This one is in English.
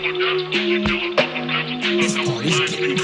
This party's getting